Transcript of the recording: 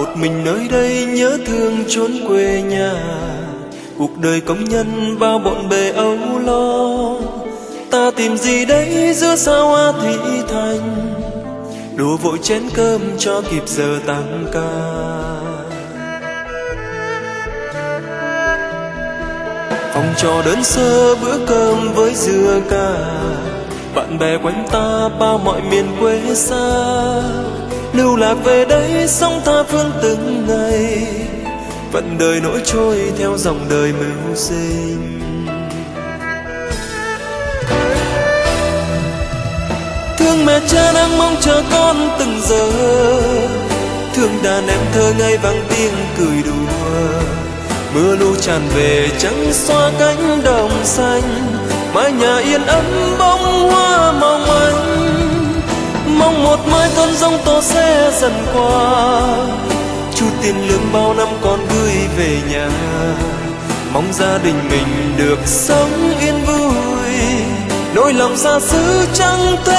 một mình nơi đây nhớ thương chốn quê nhà. Cuộc đời công nhân bao bộn bề âu lo. Ta tìm gì đấy giữa sao hoa thị thành? Đùa vội chén cơm cho kịp giờ tăng ca. Phòng trò đơn sơ bữa cơm với dưa cà. Bạn bè quanh ta bao mọi miền quê xa lưu lạc về đây sống tha phương từng ngày. Vận đời nỗi trôi theo dòng đời mưu sinh. Thương mẹ cha đang mong chờ con từng giờ. Thương đàn em thơ ngây vang tiếng cười đùa. Mưa lũ tràn về trắng xóa cánh đồng xanh. Mái nhà yên ấm bông hoa mong manh một mai cơn giông tố sẽ dần qua. Chút tiền lương bao năm con gửi về nhà. Mong gia đình mình được sống yên vui. Nỗi lòng xa xứ chẳng thể